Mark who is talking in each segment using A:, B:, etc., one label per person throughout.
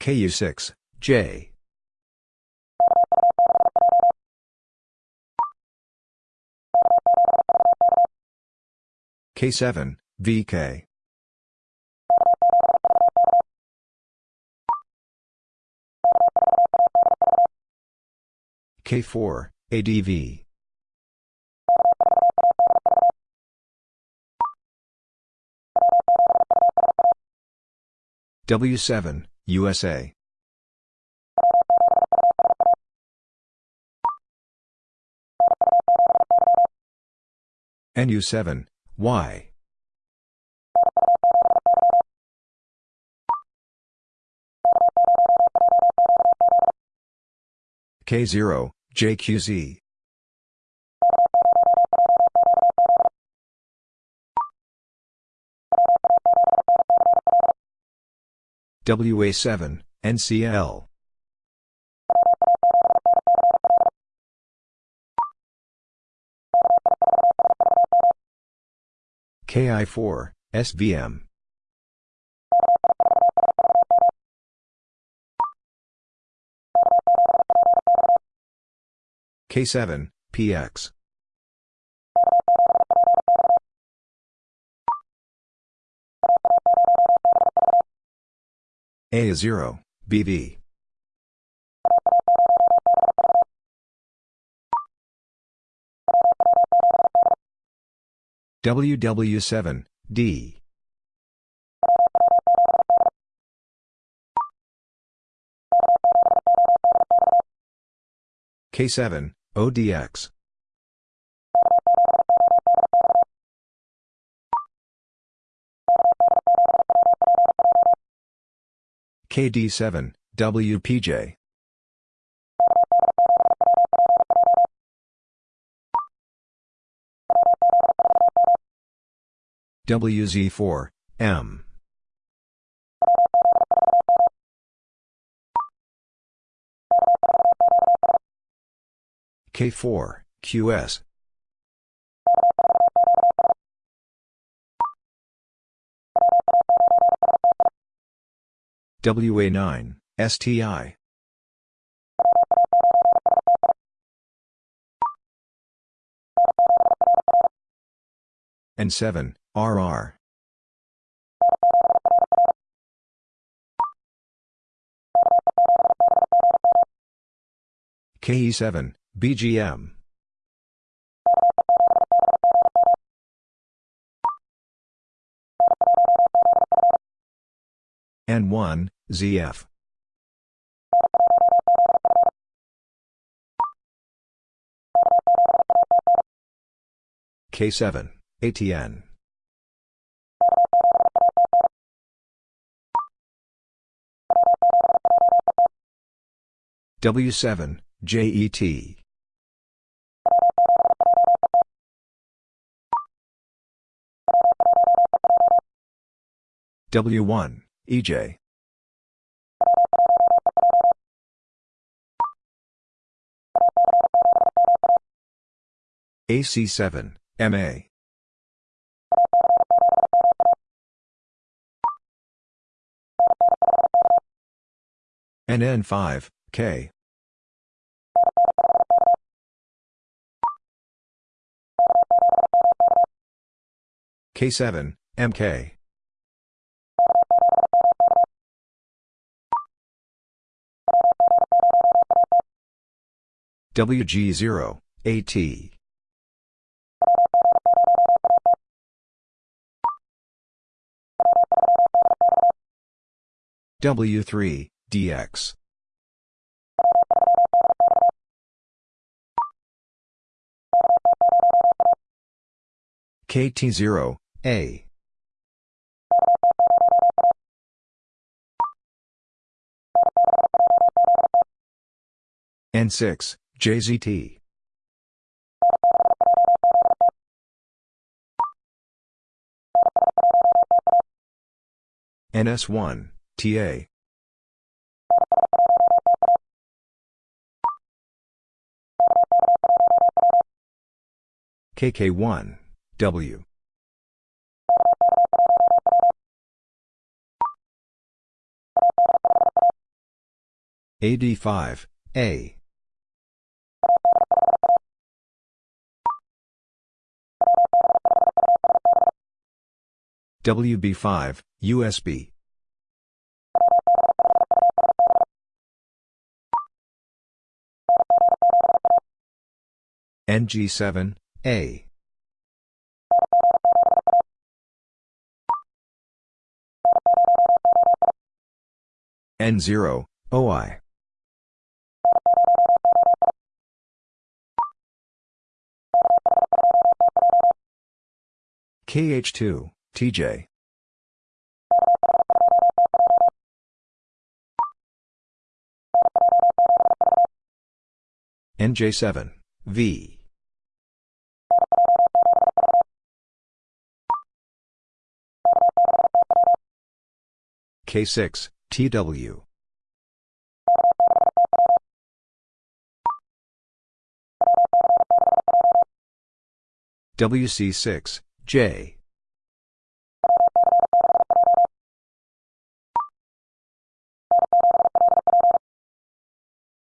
A: KU6, J. K7, VK. K4, ADV. W7, USA. NU7, Y. K0, JQZ. WA7, NCL. KI4, SVM. K7, PX. A0, BV. WW7, D. K7, ODX. KD7, WPJ. WZ4, M. K4, QS. WA9, STI. N7, RR. KE7, BGM. N1, ZF. K7, ATN. W7, JET. W1, EJ. AC7, MA. NN5, K. K7, MK. WG0, AT. W3, DX. KT0, A. N6, JZT. NS1, TA. KK1, W. AD5, A. WB5, USB. NG7, A. N0, OI. KH2, TJ. NJ7, V. K6, TW. WC6, J.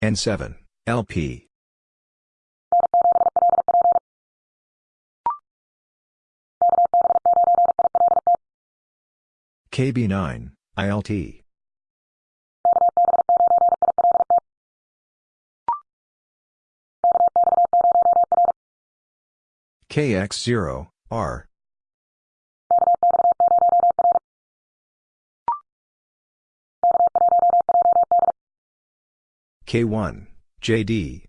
A: N7, LP. KB9, ILT. KX0, R. K1, JD.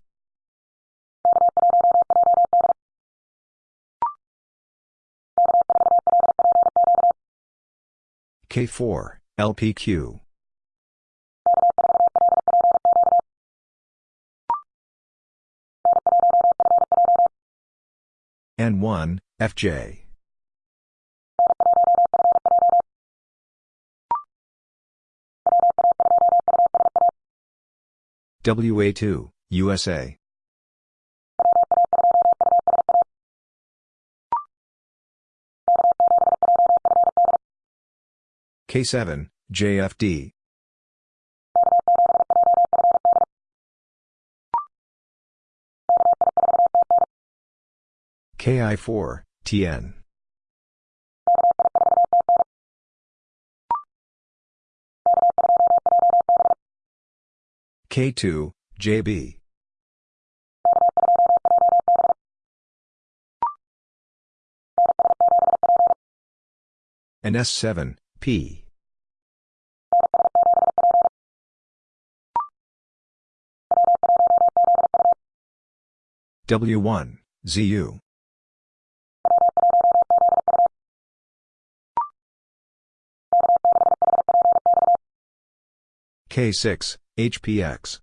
A: K4, LPQ. N1, FJ. WA2, USA. K7, JFD. KI4, TN. K2, JB. NS7, P. W1, ZU. K6, HPX.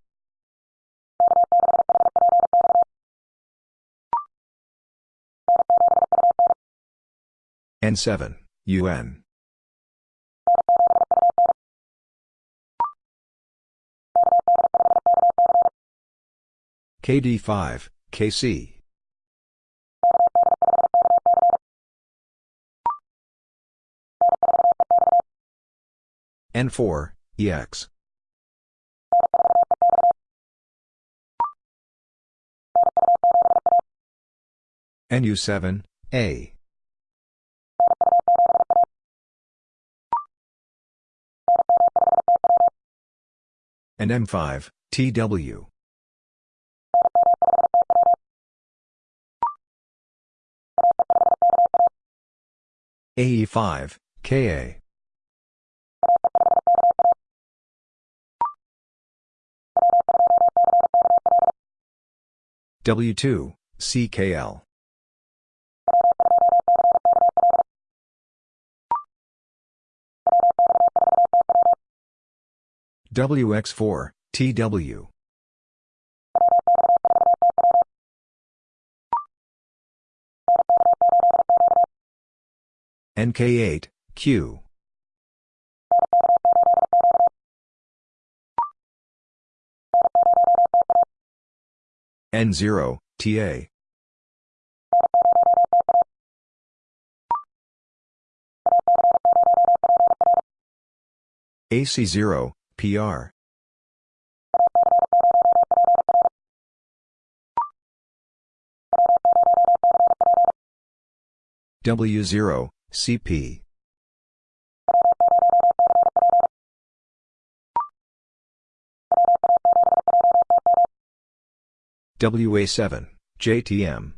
A: N7, UN. KD5, KC. N4, EX. NU7, A. NM5, TW. AE5, KA. W2, CKL. WX4, TW. NK8, Q. N0, TA. AC0, PR. W0, CP. WA7, JTM.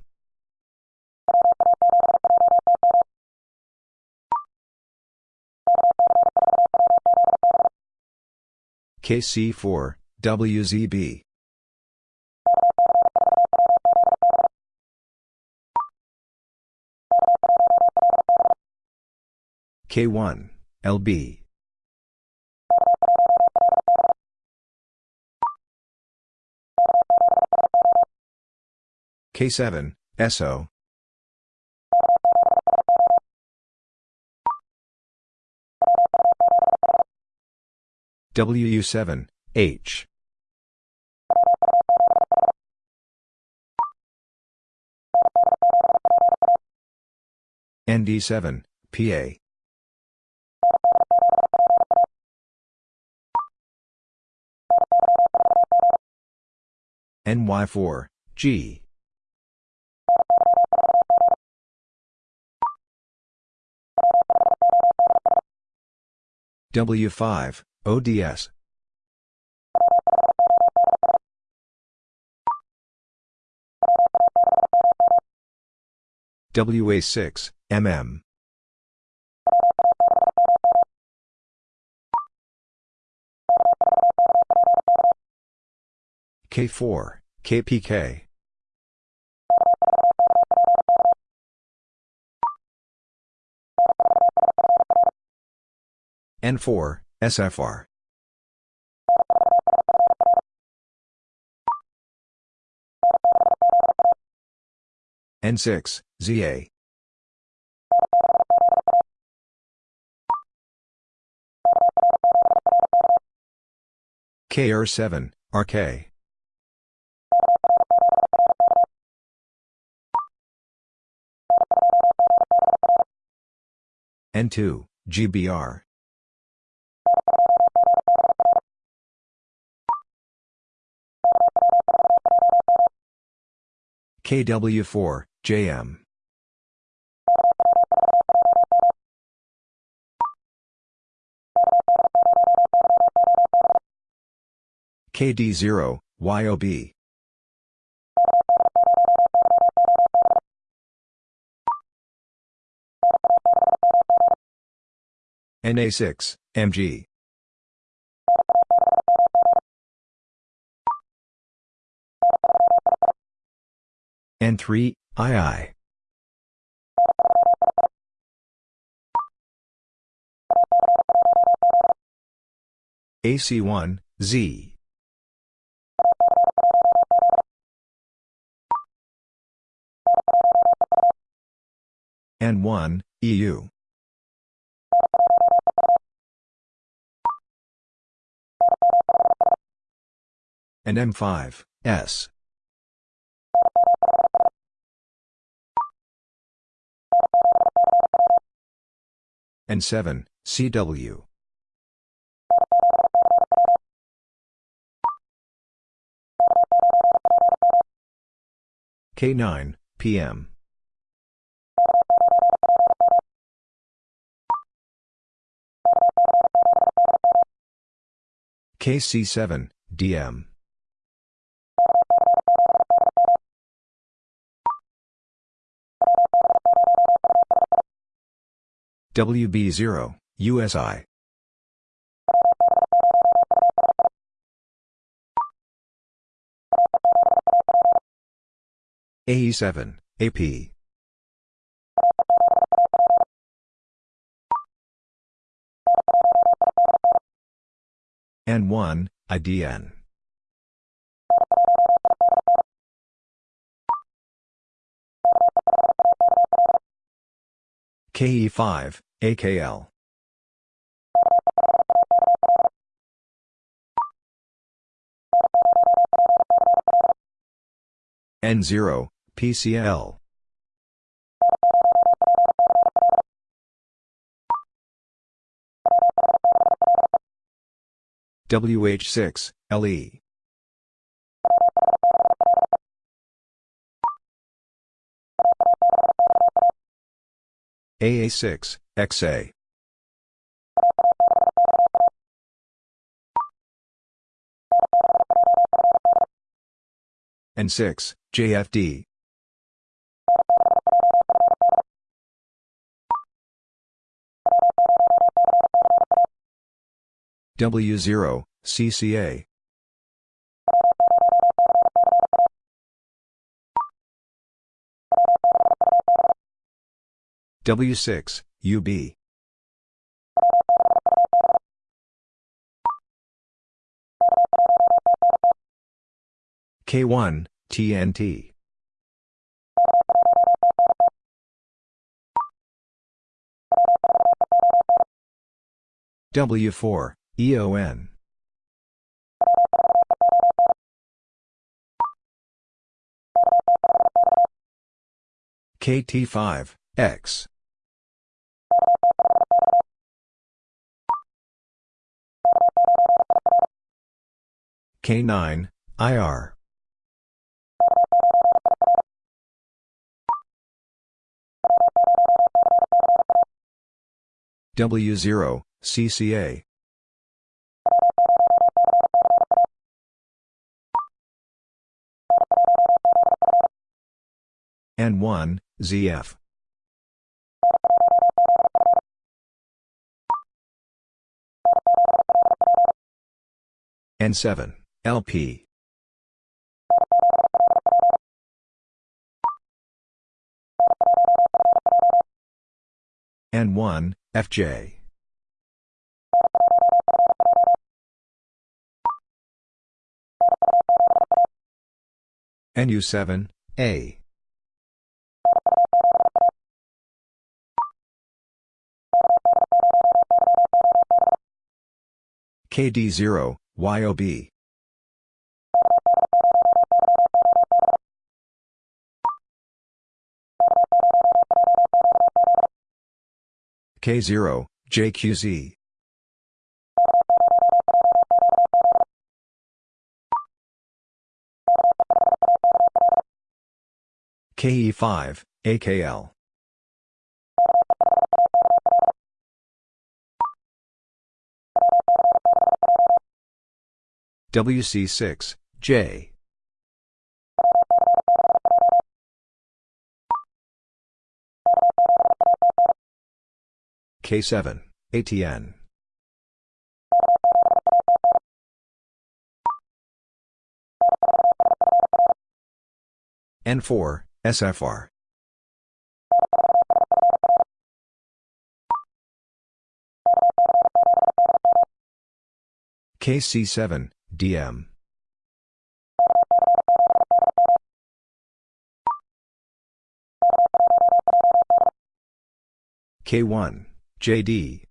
A: KC4, WZB. K1, LB. K7, SO. WU7, H. ND7, PA. NY4, G. W5, ODS. WA6, MM. K4, KPK. N4, SFR. N6, ZA. KR7, RK. N2, GBR. KW4, JM. KD0, YOB. NA6, MG. N3, II. AC1, Z. N1, EU. NM5, S. N7, CW. K9, PM. KC7, DM. WB0, USI. AE7, AP. N1, IDN. KE5, AKL. N0, PCL. WH6, LE. AA6, XA. N6, JFD. W0, CCA. W6, UB. K1, TNT. W4, EON. KT5, X. K9, IR. W0, CCA. N1, ZF. N7, LP. N1, FJ. NU7, A. KD0, YOB. K0, JQZ. KE5, AKL. WC6, J. K7, ATN. N4, SFR. KC7, DM. K1, JD.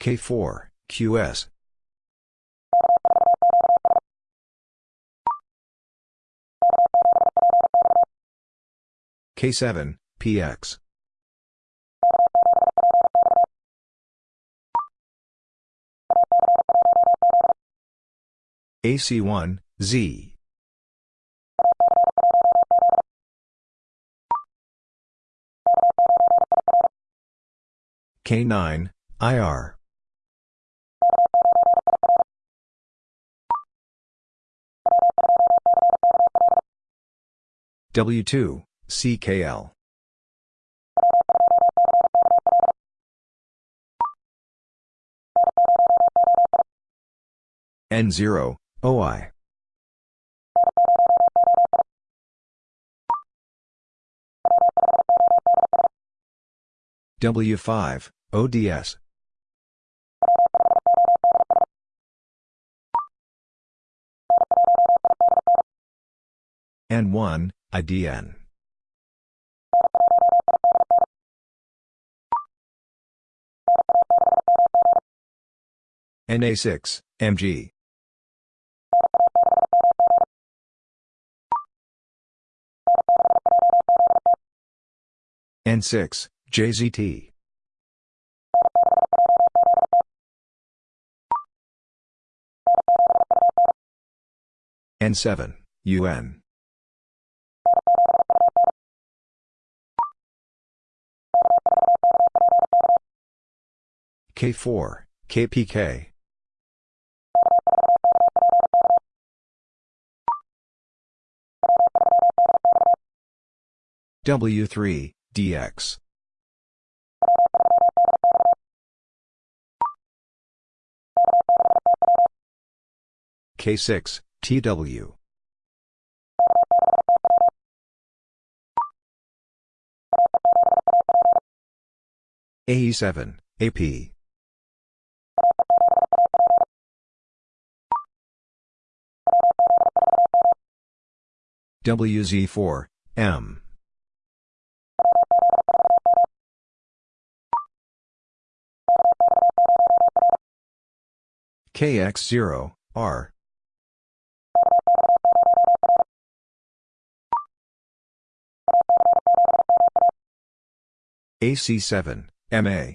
A: K4, QS. K7, PX. AC1, Z. K9, IR. W2, CKL. N0, OI. W5, ODS. N1, IDN. NA6, MG. N6, JZT. N7, UN. K4, KPK. W3, DX. K6, TW. AE7, AP. WZ4, M. KX0, R. AC7, MA.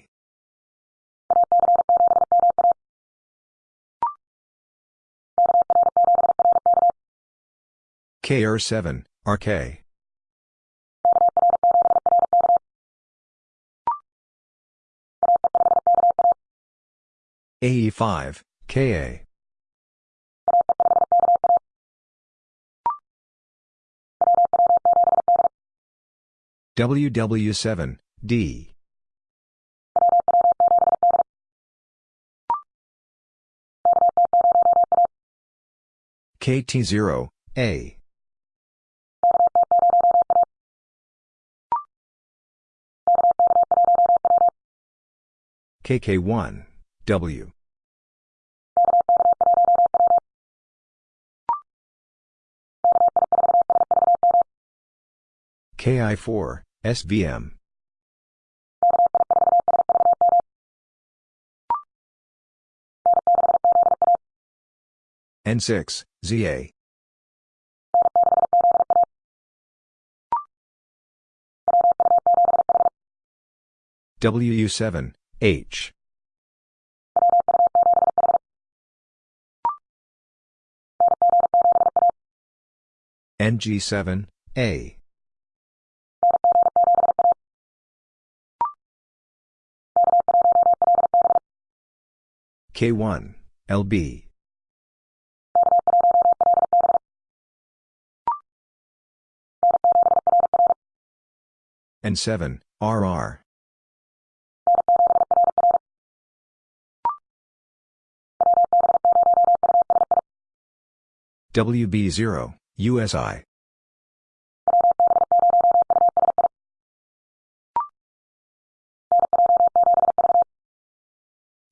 A: KR7, RK. AE5, KA. WW7, D. KT0, A. KK1, W. KI4, SVM. N6, ZA. WU7, H. NG7, A. K1, LB. N7, RR. WB0, USI.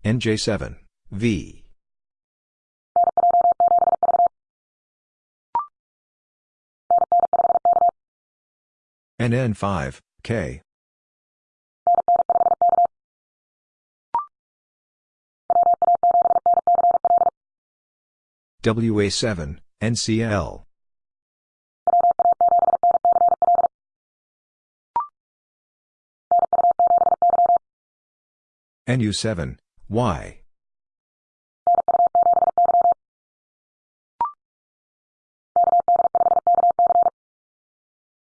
A: NJ7, V. NN5, K. WA7, NCL. NU7, Y.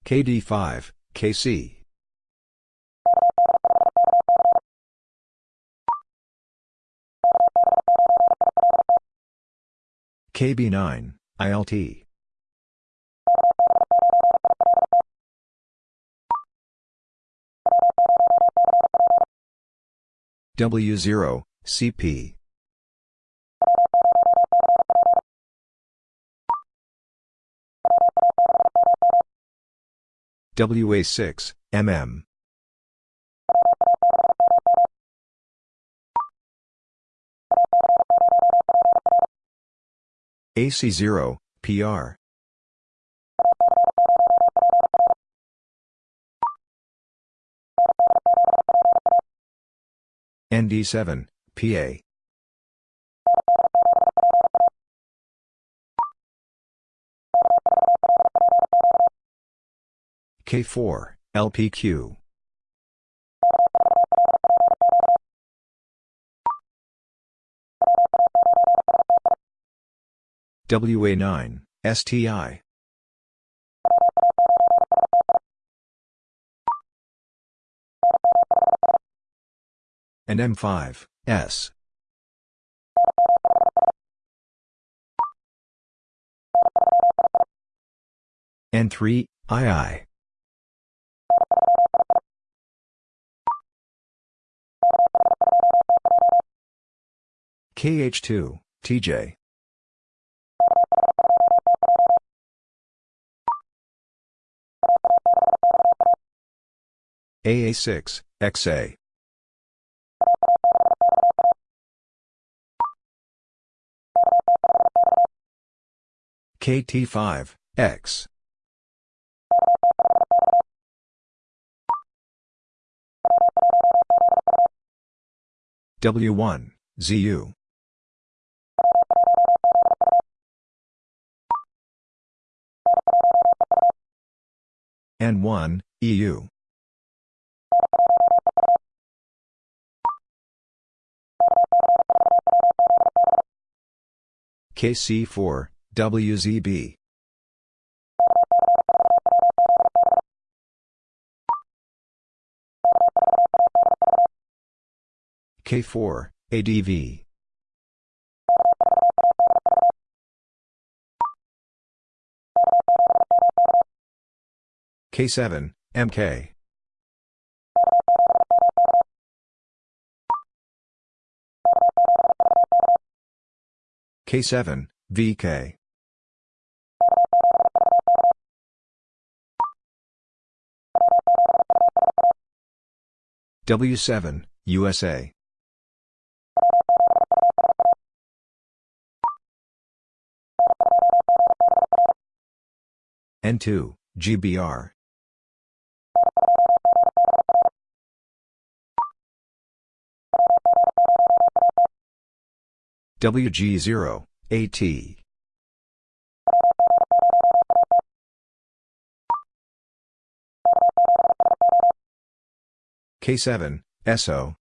A: KD5, KC. KB9, ILT. W0, CP. WA6, MM. AC0, PR. ND7, PA. K4, LPQ. WA9, STI. NM5, S. N3, II. KH2, TJ. AA6, XA. KT5, X. W1, ZU. N1, EU. KC4, WZB. K4, ADV. K7, MK. K7, VK. W7, USA. N2, GBR. WG0, AT. K7, SO.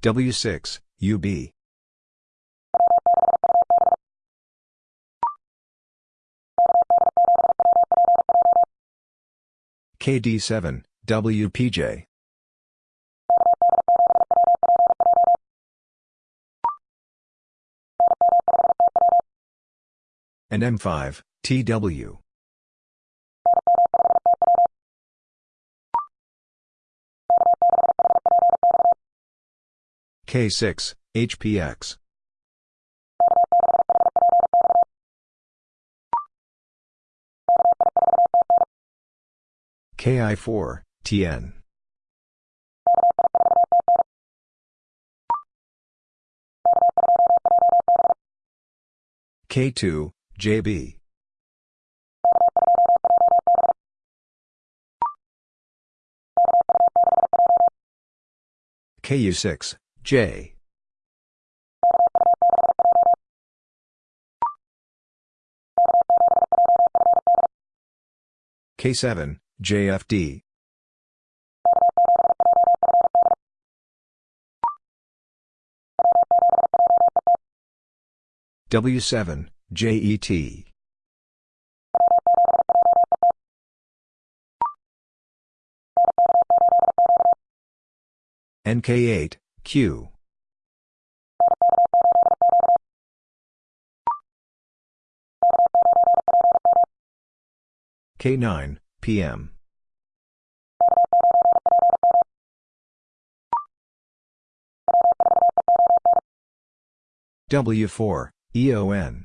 A: W6, UB. KD7, WPJ. NM5, TW. K6, HPX. KI4, TN. K2, JB. KU6, J. K7, JFD. W7, JET. NK8, Q. K9, PM. W4, EON.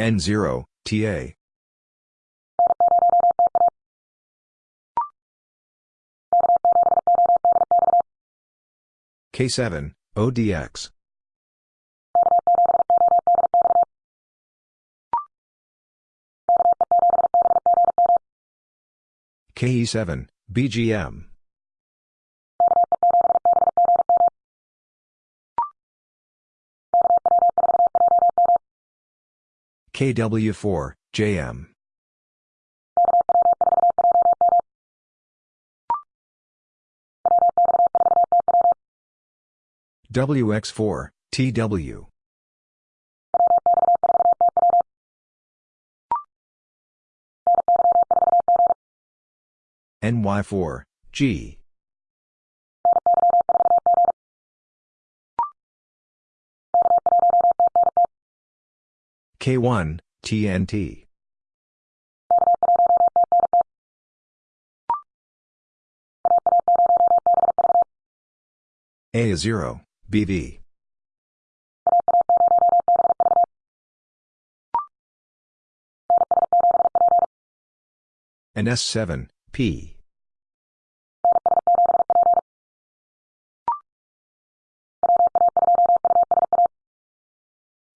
A: N0, TA. K7, ODX. KE7, BGM. KW4, JM. WX4, TW. NY4, G. K1, TNT. A0, BV. NS7, P.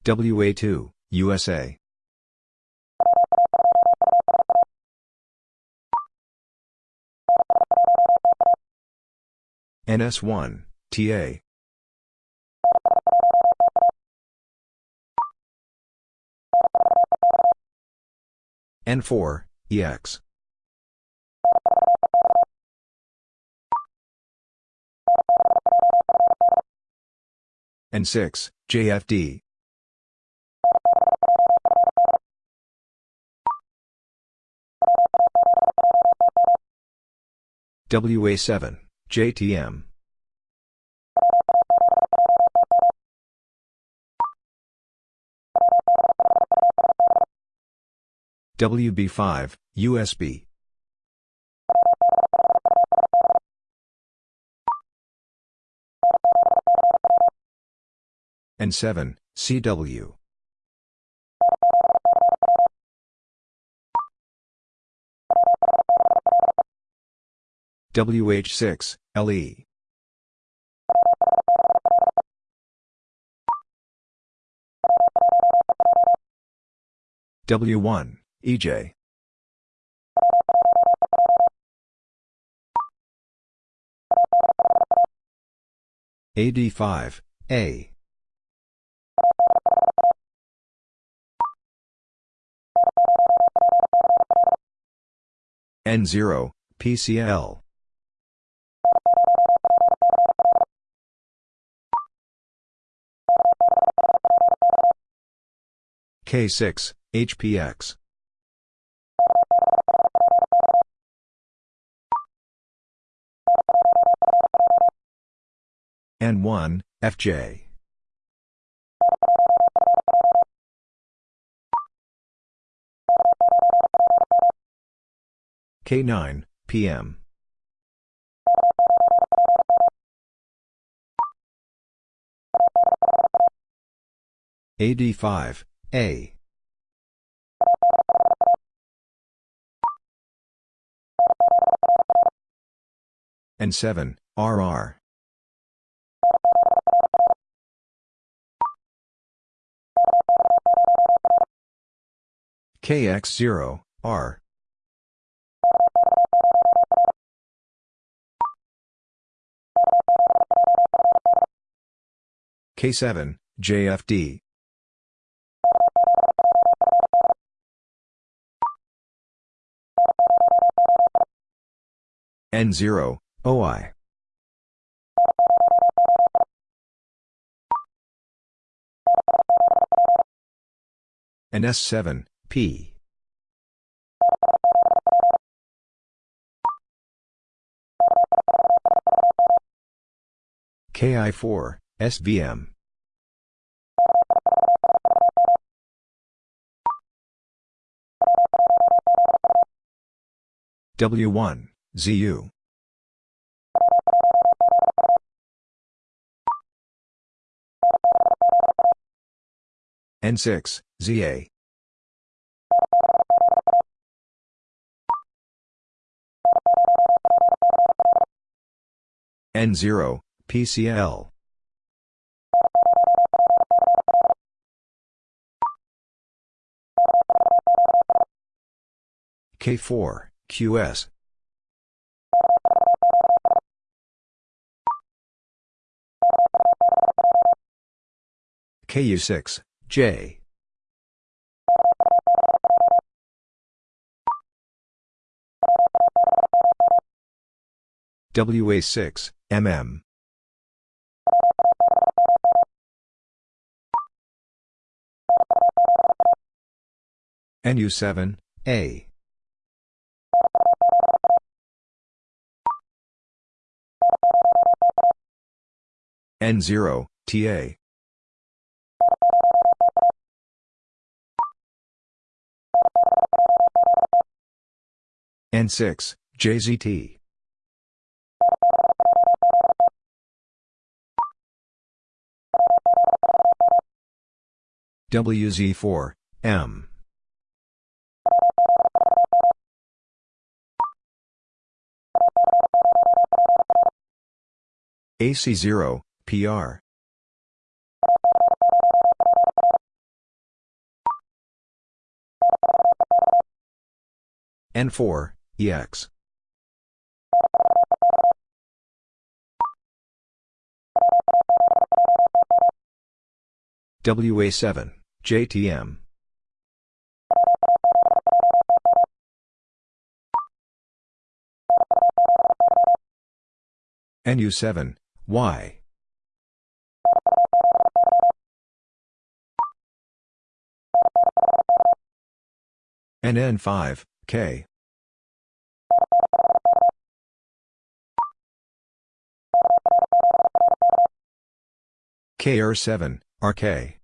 A: WA2, USA. NS1, TA. N4, EX. N6, JFD. WA7, JTM. WB5, USB. N7, CW. WH6, LE. W1, EJ. AD5, A. N0, PCL. K6, HPX. N1, FJ. K9, PM. AD5, A. N7, RR. KX0, R. K7, JFD. N0, OI. NS7, P. KI4, SVM. W1, ZU. N6, ZA. N0, PCL. K4, QS. KU6, J. WA6, MM. NU7, A. N0, TA. N6, JZT. WZ4, M. AC0, PR. N4, EX. WA7, JTM. NU7, Y. NN5, K. KR7, RK.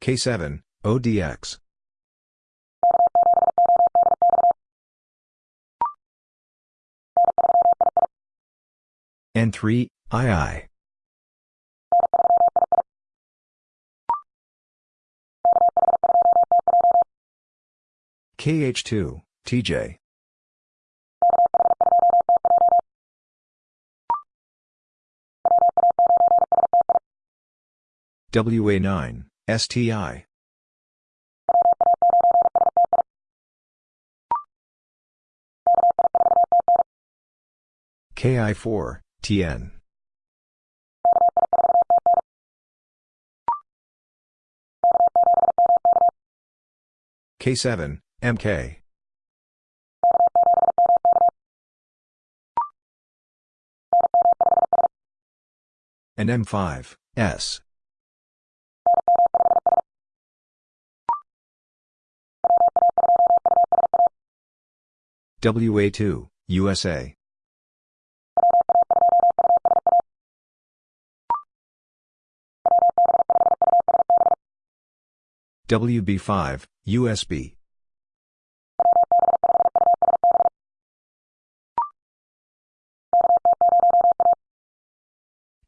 A: K7, ODX. N3, II. KH2, TJ. WA9, STI. KI4, TN. K7, MK. NM5, S. WA2, USA. WB5, USB.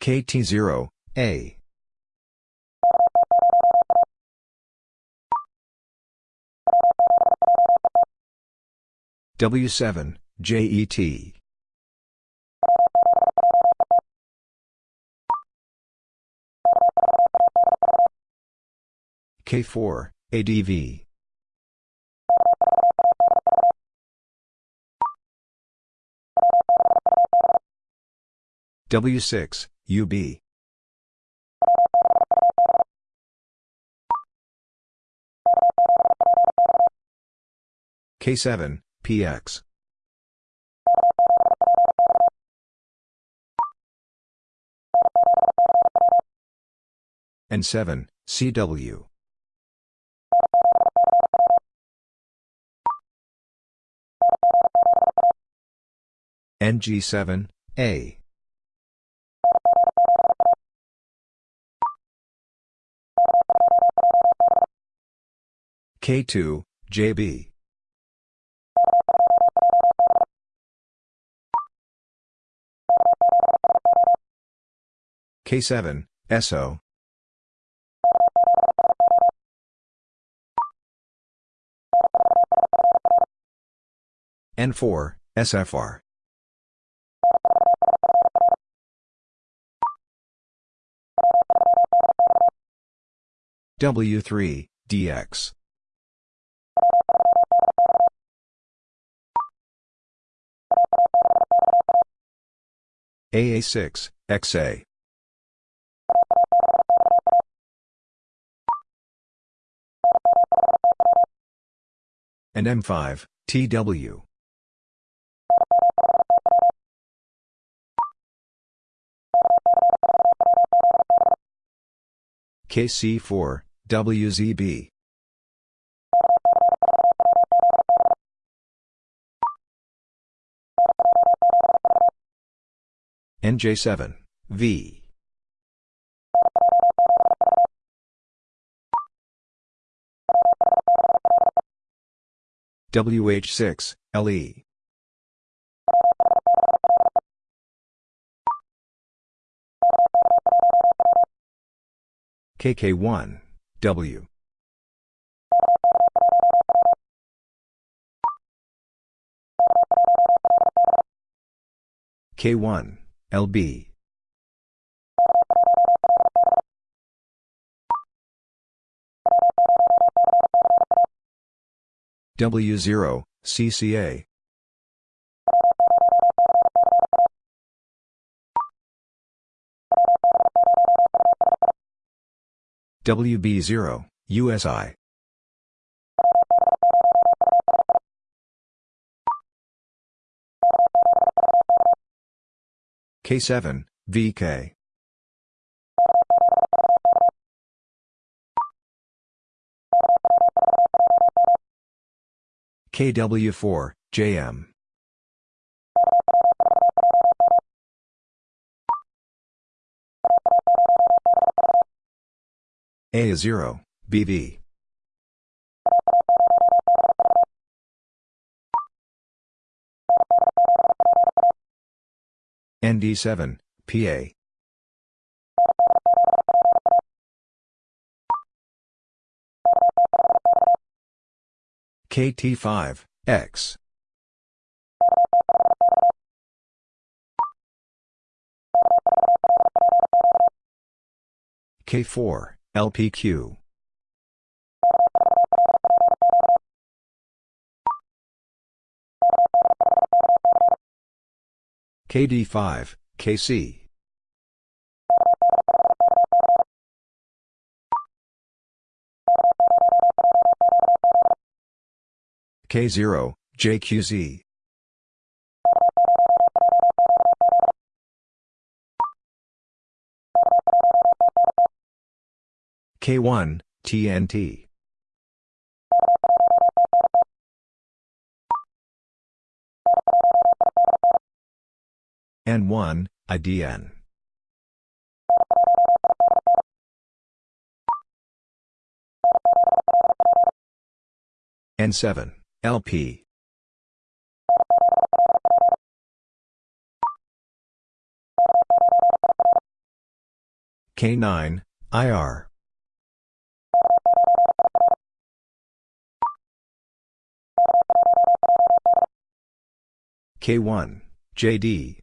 A: KT0, A. W7, JET. K4, ADV. W6, UB. K7, PX. N7, CW. NG7, A. K2, JB. K7, SO. N4, SFR. W3, DX. AA6, XA. NM5, TW. KC4, WZB. NJ7, V. WH6, LE. KK1, W. K1, LB. W0, CCA. WB0, USI. K7, VK. KW4, JM. A0, BV. ND7, PA. KT5, X. K4, LPQ. KD5, KC. K0, JQZ. K1, TNT. N1, IDN. N7, LP. K9, IR. K1, JD.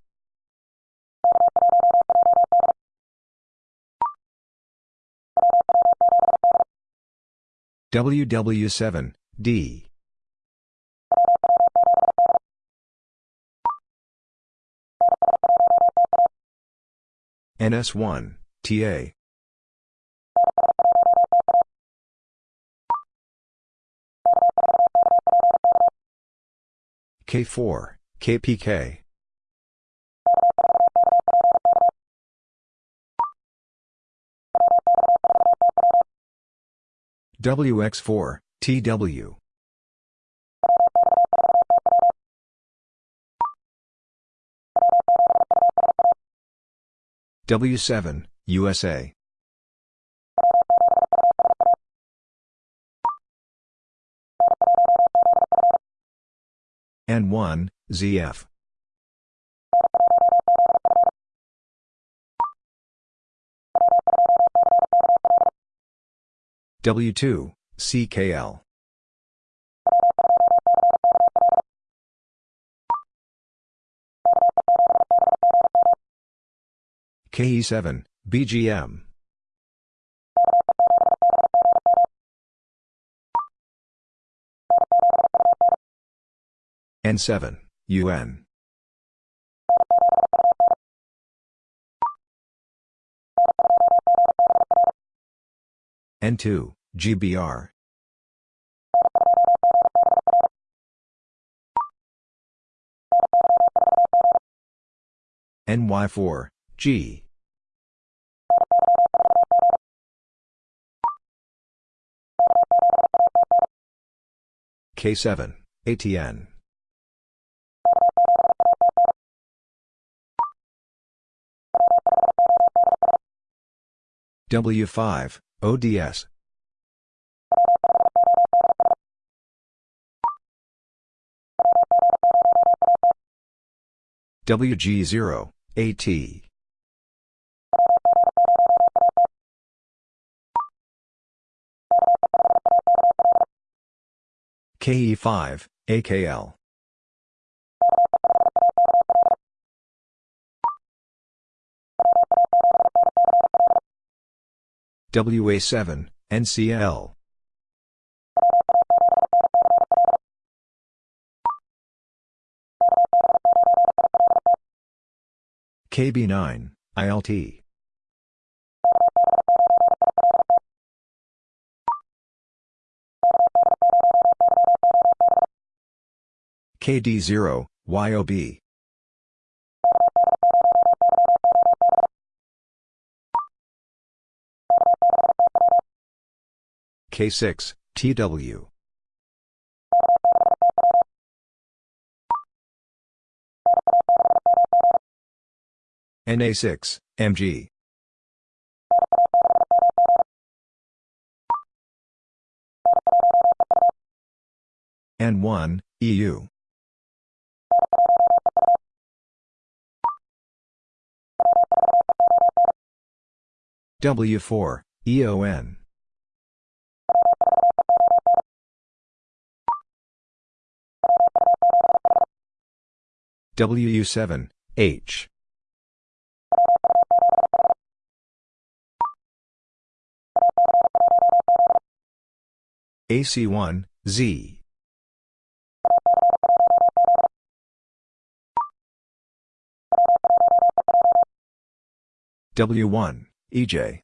A: WW7, D. NS1, TA. K4, KPK. WX4, TW. W7, USA. N1, ZF. W2, CKL. KE7, BGM. N7, UN. N2, GBR NY4, G. K7, ATN. W5, ODS. WG0, AT. KE5, AKL. WA7, NCL. KB9, ILT. KD0, YOB. K6, TW. NA6, MG. N1, EU. W4, EON. WU7, H. AC1, Z. W1, EJ.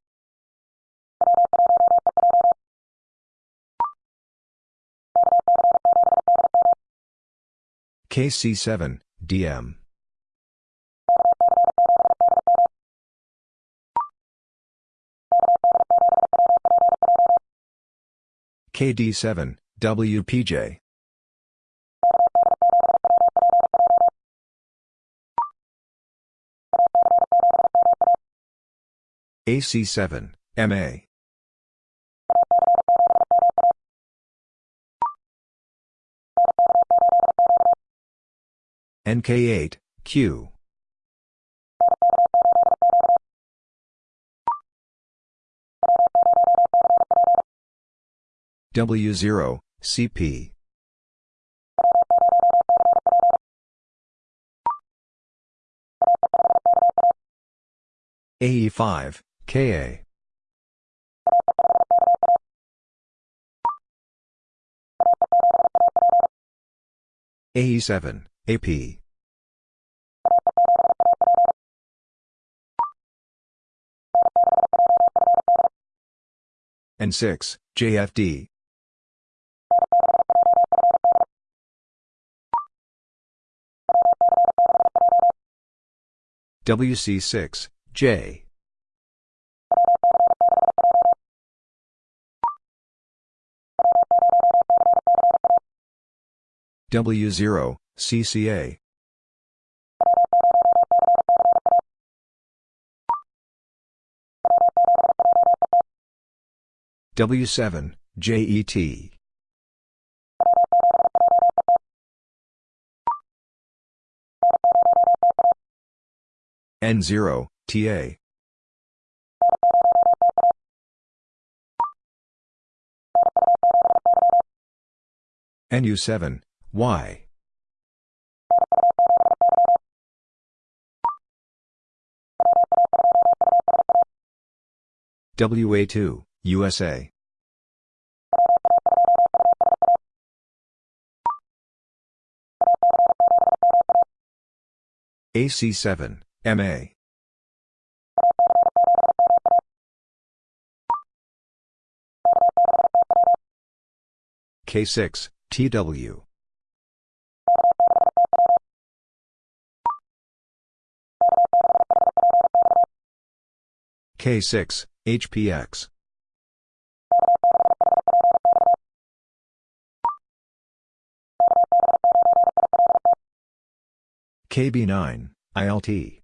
A: KC7, DM. KD7, WPJ. AC7, MA. NK8, Q. W0, CP. AE5, KA. AE7, AP. N6, JFD. WC6, J. W0, CCA. W7, JET. N0, TA. NU7, Y. WA2, USA. AC7, MA. K6, TW. K6, HPX. KB9, ILT.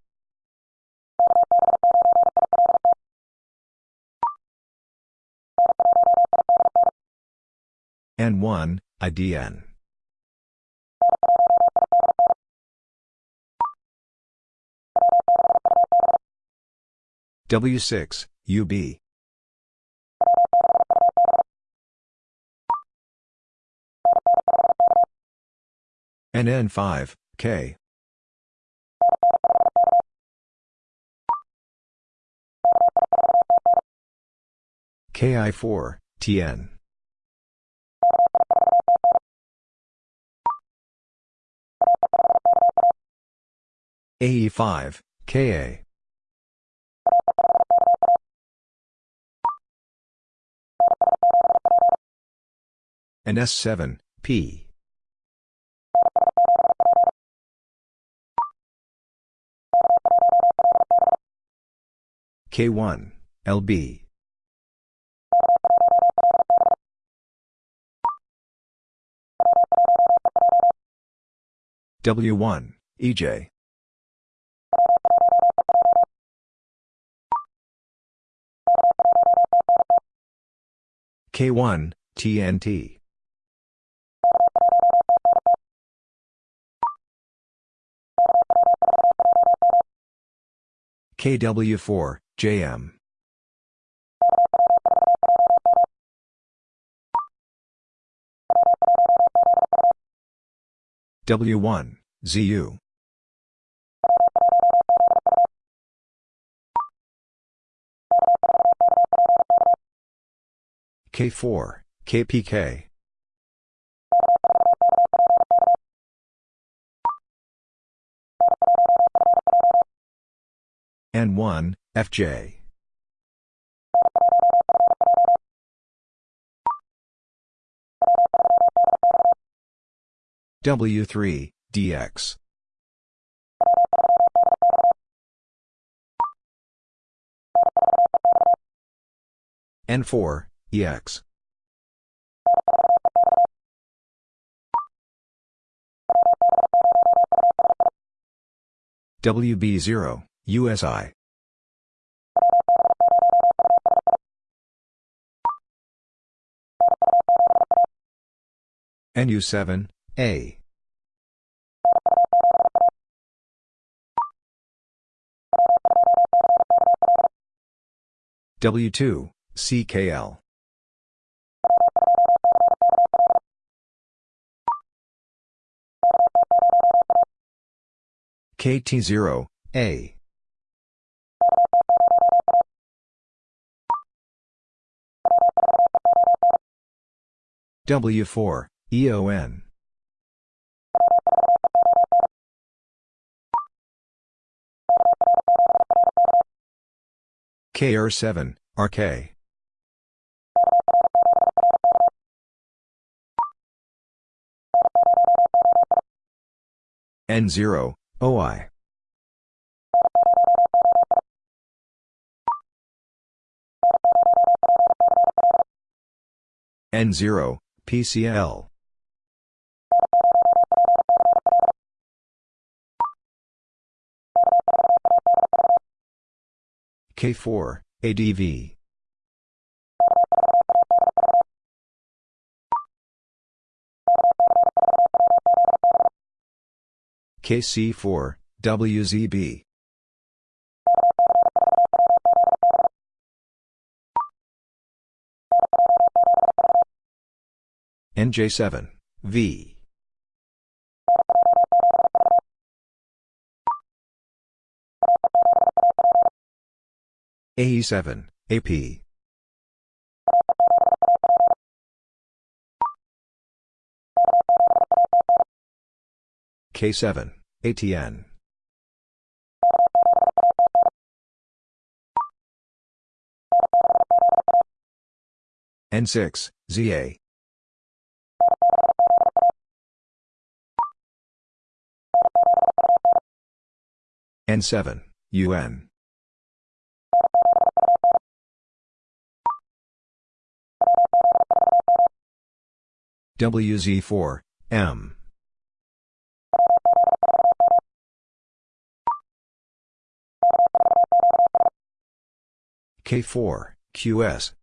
A: N1, IDN. W6, UB. NN5, K. KI4, TN. AE5, KA. NS7, P. K1, LB. W1, EJ. K1, TNT. KW4, JM. W1, ZU. K4, KPK. N1, FJ. W3, DX. N4, EX. WB0, USI. NU7, A. W2, CKL. KT0, A. W4, EON. KR7, RK. N0, OI. N0, PCL. K4, ADV. KC4, WZB. NJ7, V. AE7, AP. K7, ATN. N6, ZA. N7, UN. WZ4, M. K4, QS.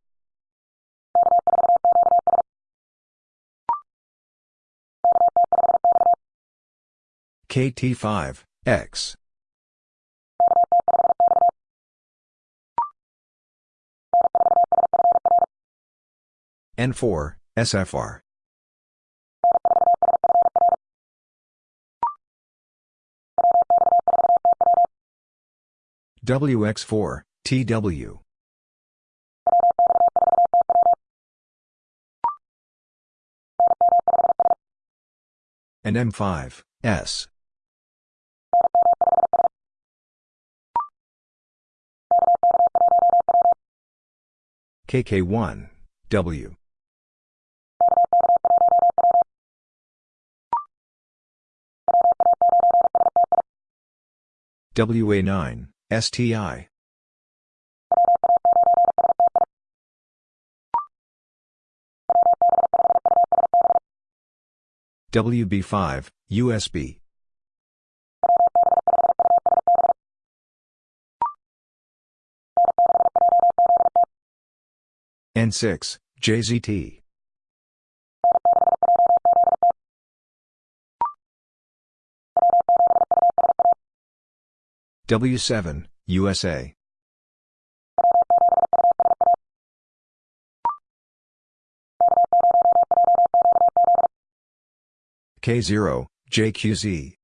A: KT5, X. N4, SFR. WX4, TW. NM5, S. KK1, W. WA9, STI. WB5, USB. N6, JZT. W7, USA. K0, JQZ.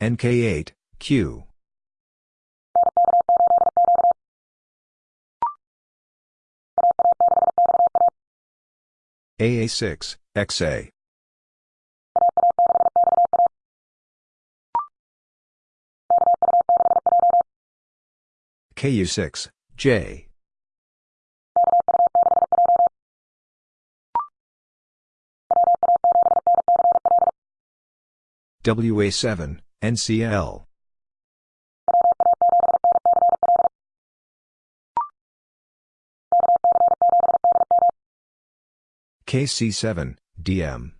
A: NK8, Q. AA6, XA. KU6, J. WA7, NCL. KC7, DM.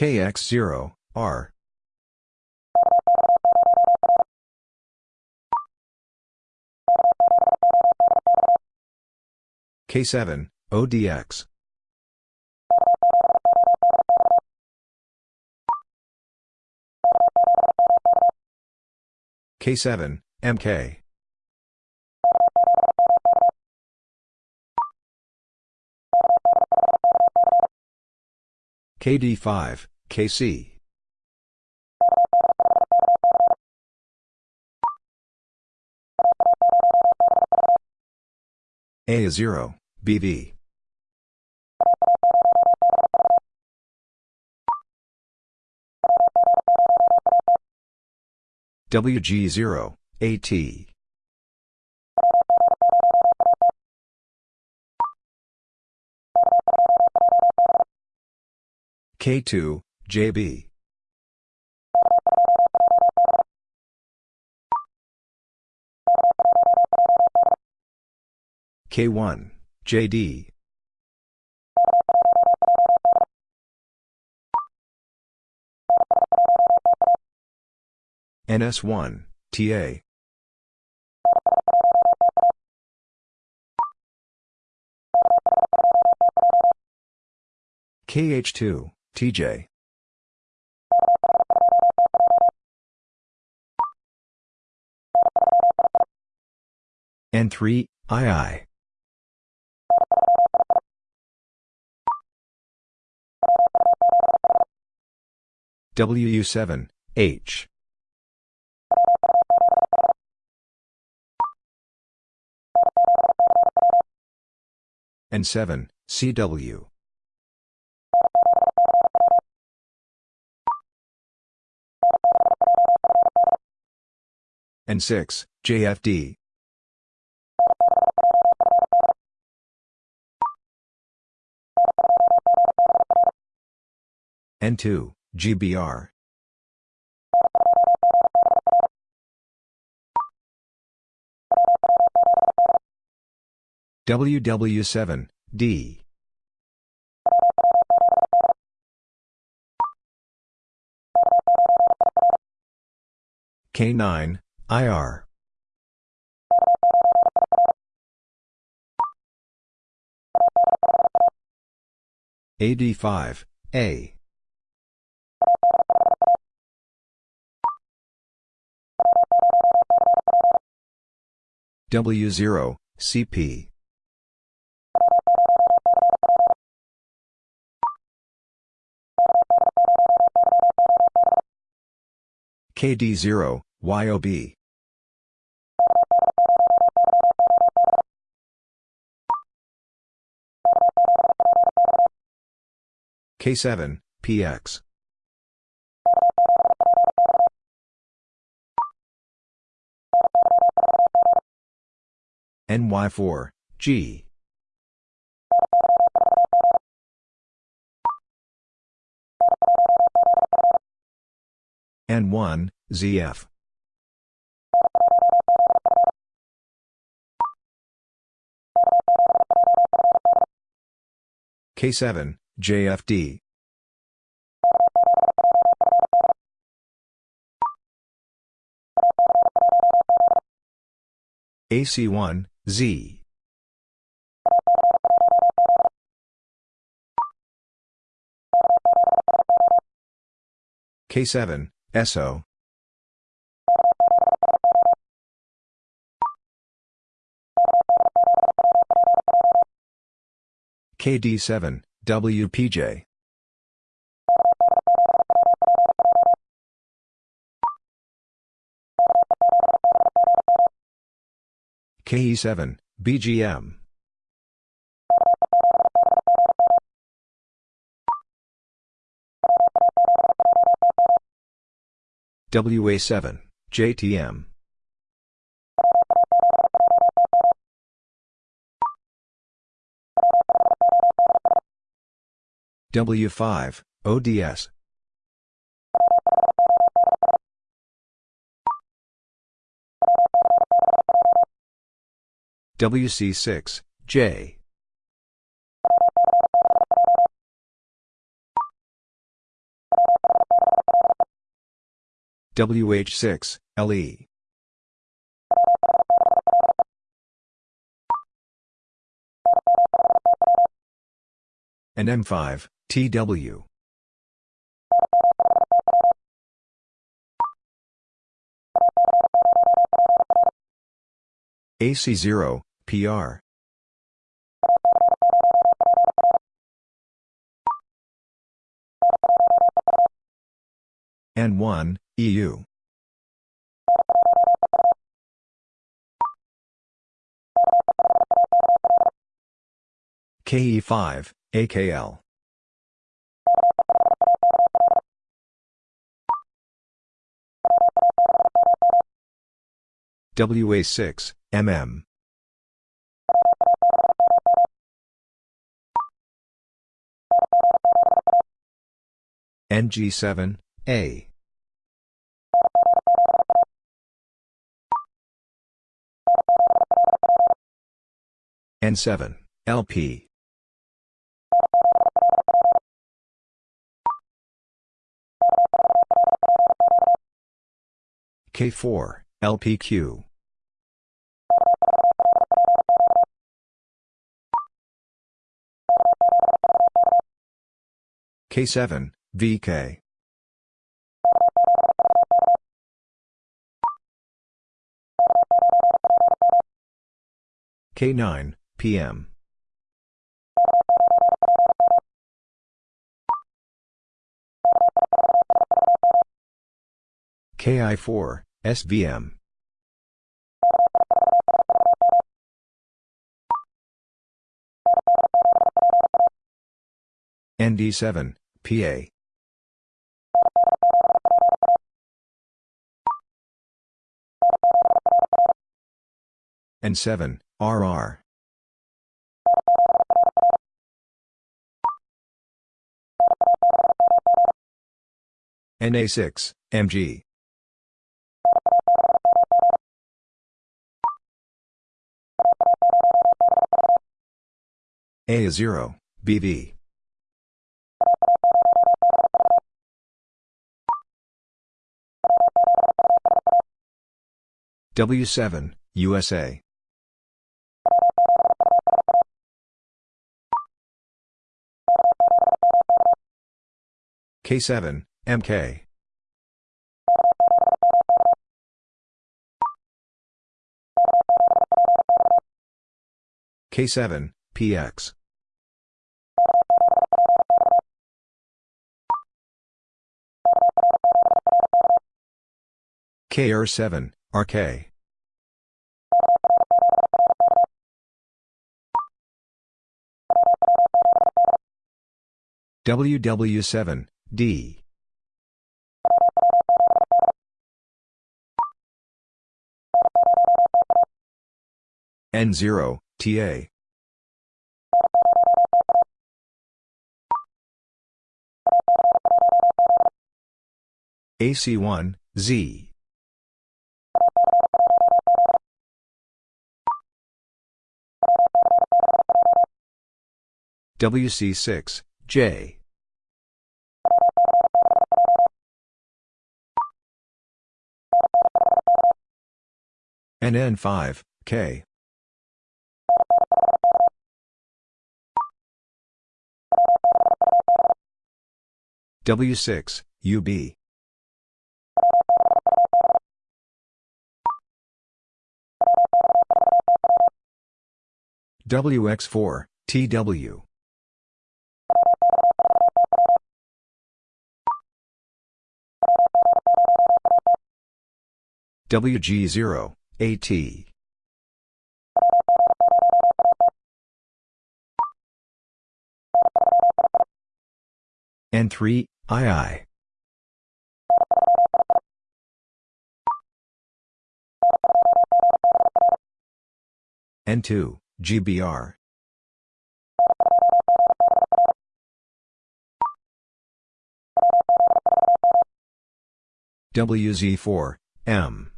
A: KX0, R. K7, ODX. K7, MK. KD5, KC. A0, BV. WG0, AT. K2, JB. K1, JD. NS1, TA. KH2, TJ. N3, II. WU7, H. N7, CW. N6, JFD. N2, GBR. WW7, D. K9, IR. AD5, A. W0, CP. KD0, YOB. K7, PX. NY4, G. N1, ZF. K7, JFD. AC1, Z. K7, SO. KD7, WPJ. KE7, BGM. WA7, JTM. W5, ODS. WC6, J. WH6, LE. NM5, TW. AC0, PR. N1, EU. KE5, AKL. WA6, MM. NG7, A. N7, LP. K4, LPQ. K7, VK. K9, PM. KI4, SVM. ND7, PA. N7, RR. NA6, MG. A is 0, BV. W7, USA. K7, MK. K7, PX. KR7, RK. WW7, D. N0, TA. AC1, Z. WC6, J. NN5, K. W6, UB. WX4, TW. WG0, AT. N3, II. N2, GBR. WZ4, M.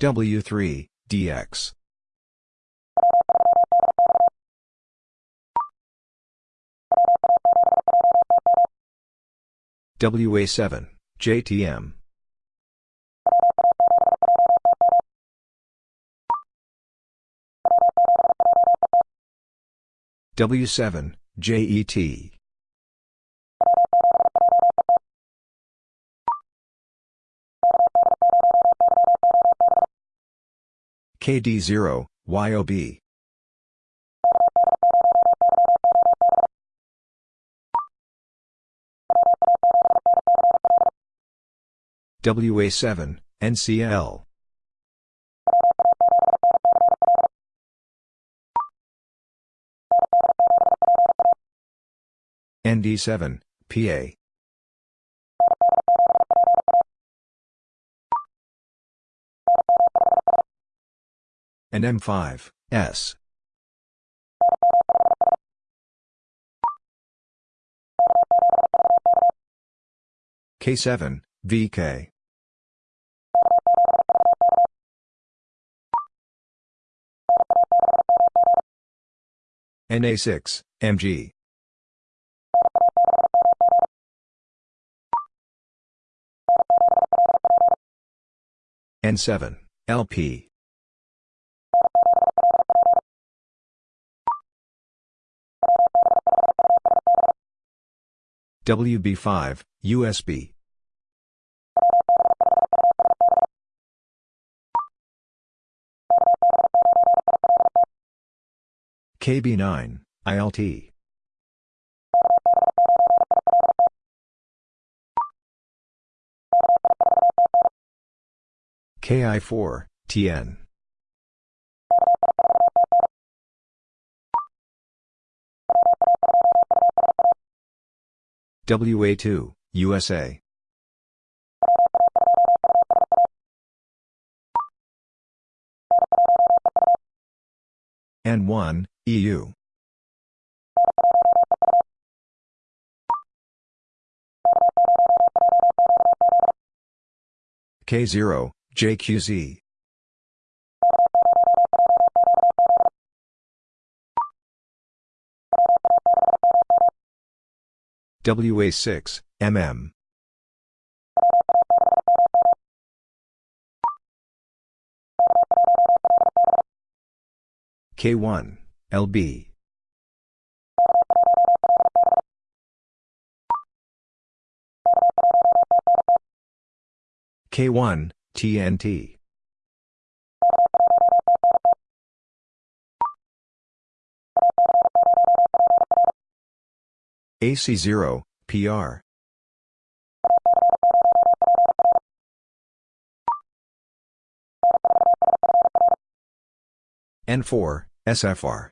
A: W3, DX. WA7, JTM. W7, JET. KD0, YOB. WA7, NCL. ND7, PA. NM5, S. K7, VK. NA6, MG. N7, LP. WB5, USB. KB9, ILT. KI4, TN. WA2, USA. N1, EU. K0, JQZ. WA6, MM. K1, LB. K1, TNT. AC0, PR. N4, SFR.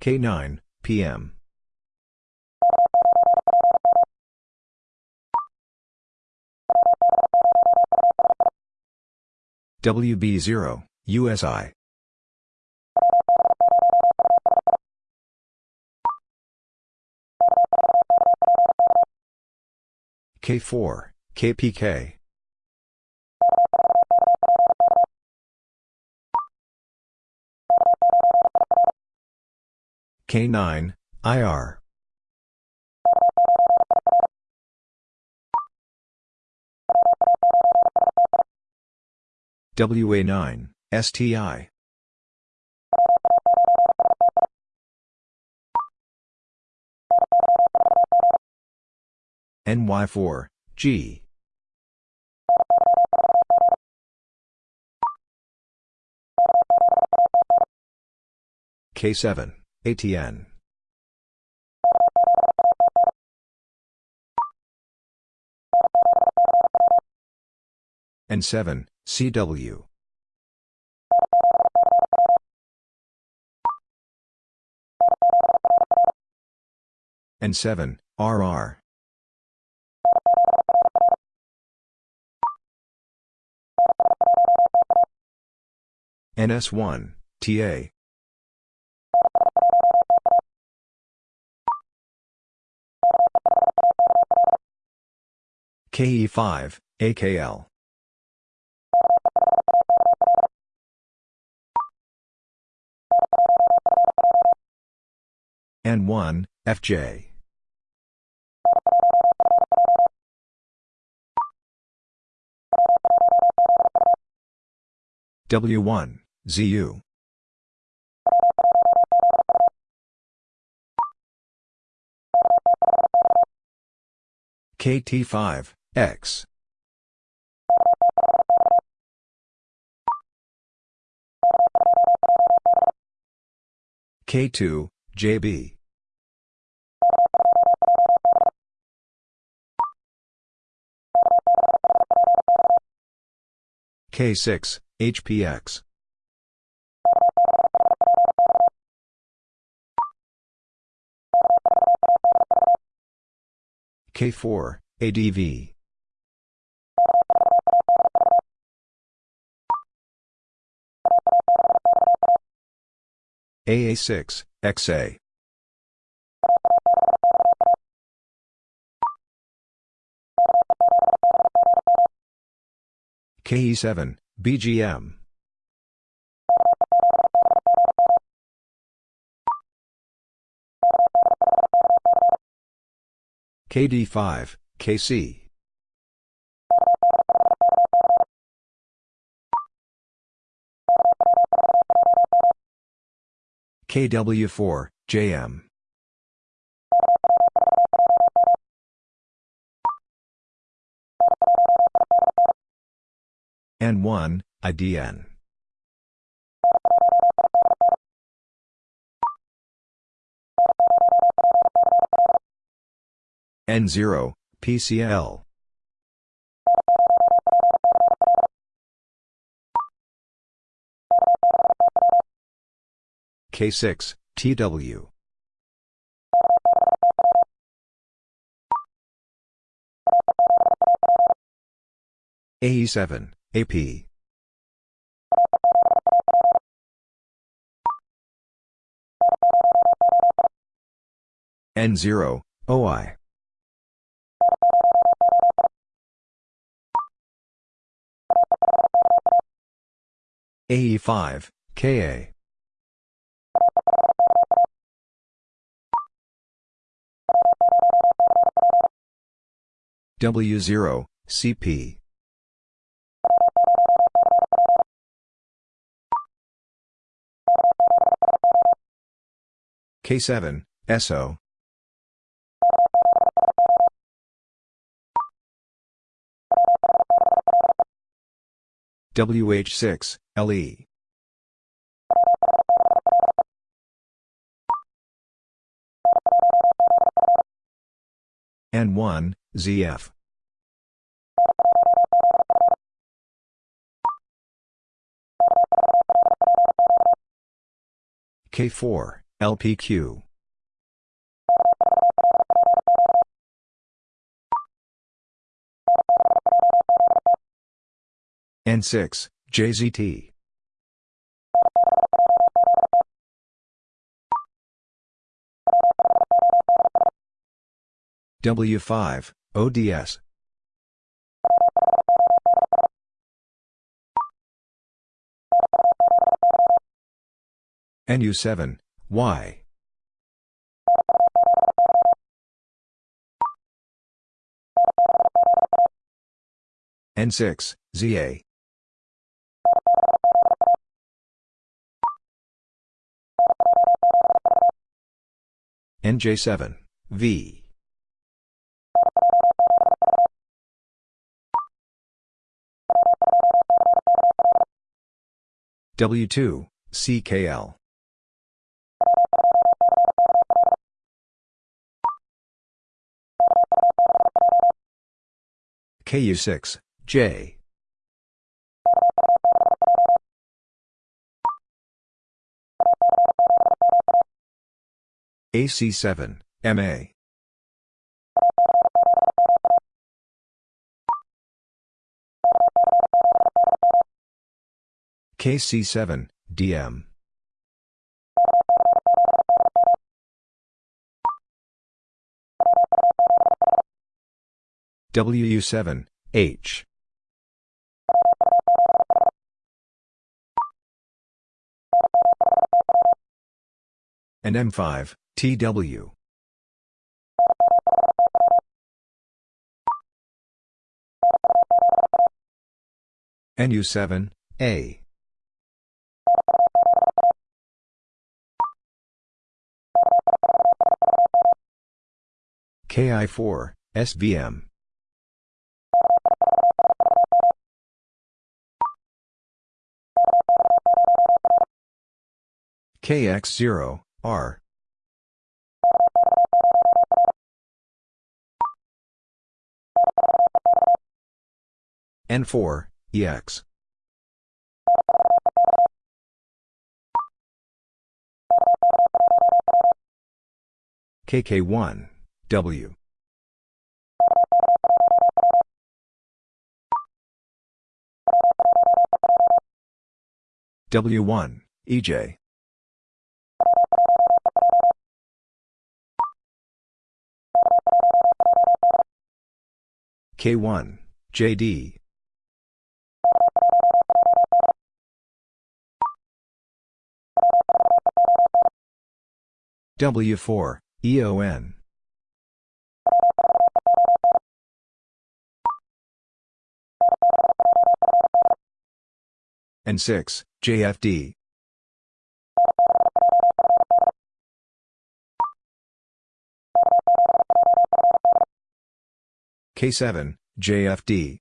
A: K9, PM. WB0, USI. K4, KPK. K9, IR. WA9, STI. NY4, G. K7, ATN. N7, CW. N7, RR. NS1, TA. KE5, AKL. N1, FJ. W1, ZU. KT5, X. K2, JB. K6, HPX. K4, ADV. AA6, XA. KE7, BGM. KD5, KC. KW4, JM. N1, IDN. N0, PCL. K6, TW. AE7, AP. N0, OI. AE5, KA. W0, CP. K7, SO. WH6, LE. N1, ZF. K4, LPQ. N6, JZT. W5, ODS. NU7, Y. N6, ZA. NJ7, V. W2, CKL. KU6, J. AC7, MA. KC7, DM. WU7, H. NM5, TW. NU7, A. KI4, SVM. KX0, R. N4, EX. KK1, W. W1, EJ. K1, JD. W4, EON. N6, JFD. K7, JFD.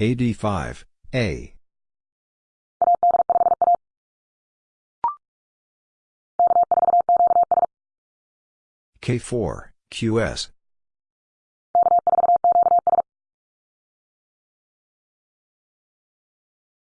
A: AD5, A. K4, QS.